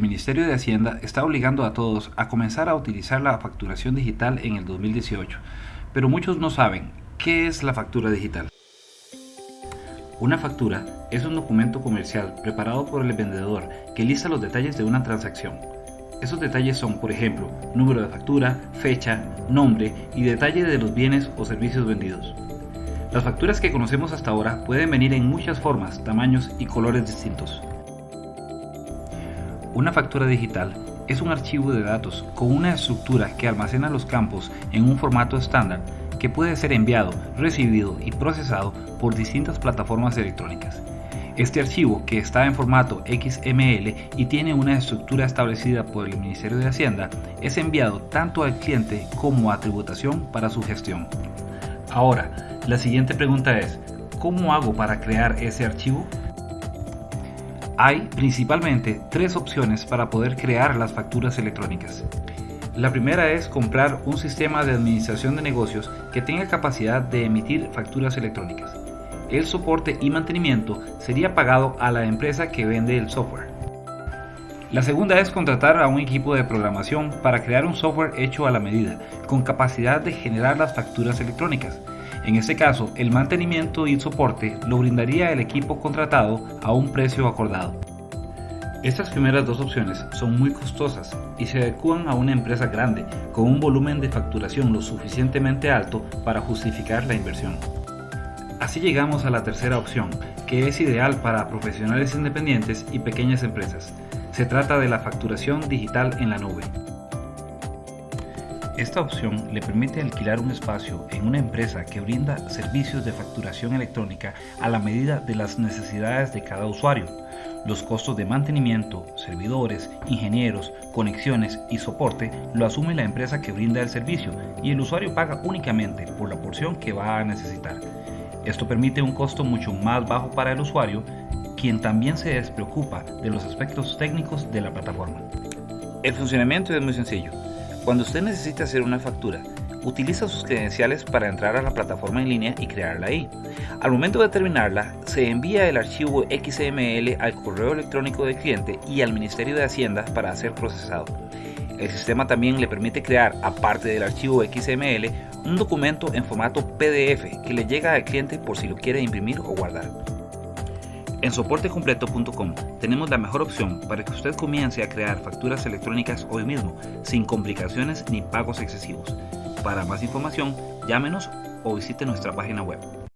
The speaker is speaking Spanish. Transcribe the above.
Ministerio de Hacienda está obligando a todos a comenzar a utilizar la facturación digital en el 2018, pero muchos no saben qué es la factura digital. Una factura es un documento comercial preparado por el vendedor que lista los detalles de una transacción. Esos detalles son, por ejemplo, número de factura, fecha, nombre y detalle de los bienes o servicios vendidos. Las facturas que conocemos hasta ahora pueden venir en muchas formas, tamaños y colores distintos. Una factura digital es un archivo de datos con una estructura que almacena los campos en un formato estándar que puede ser enviado, recibido y procesado por distintas plataformas electrónicas. Este archivo, que está en formato XML y tiene una estructura establecida por el Ministerio de Hacienda, es enviado tanto al cliente como a tributación para su gestión. Ahora, la siguiente pregunta es, ¿cómo hago para crear ese archivo? Hay principalmente tres opciones para poder crear las facturas electrónicas. La primera es comprar un sistema de administración de negocios que tenga capacidad de emitir facturas electrónicas. El soporte y mantenimiento sería pagado a la empresa que vende el software. La segunda es contratar a un equipo de programación para crear un software hecho a la medida, con capacidad de generar las facturas electrónicas. En este caso, el mantenimiento y soporte lo brindaría el equipo contratado a un precio acordado. Estas primeras dos opciones son muy costosas y se adecuan a una empresa grande con un volumen de facturación lo suficientemente alto para justificar la inversión. Así llegamos a la tercera opción, que es ideal para profesionales independientes y pequeñas empresas. Se trata de la facturación digital en la nube. Esta opción le permite alquilar un espacio en una empresa que brinda servicios de facturación electrónica a la medida de las necesidades de cada usuario. Los costos de mantenimiento, servidores, ingenieros, conexiones y soporte lo asume la empresa que brinda el servicio y el usuario paga únicamente por la porción que va a necesitar. Esto permite un costo mucho más bajo para el usuario, quien también se despreocupa de los aspectos técnicos de la plataforma. El funcionamiento es muy sencillo. Cuando usted necesita hacer una factura, utiliza sus credenciales para entrar a la plataforma en línea y crearla ahí. Al momento de terminarla, se envía el archivo XML al correo electrónico del cliente y al Ministerio de Hacienda para ser procesado. El sistema también le permite crear, aparte del archivo XML, un documento en formato PDF que le llega al cliente por si lo quiere imprimir o guardar. En soportecompleto.com tenemos la mejor opción para que usted comience a crear facturas electrónicas hoy mismo, sin complicaciones ni pagos excesivos. Para más información, llámenos o visite nuestra página web.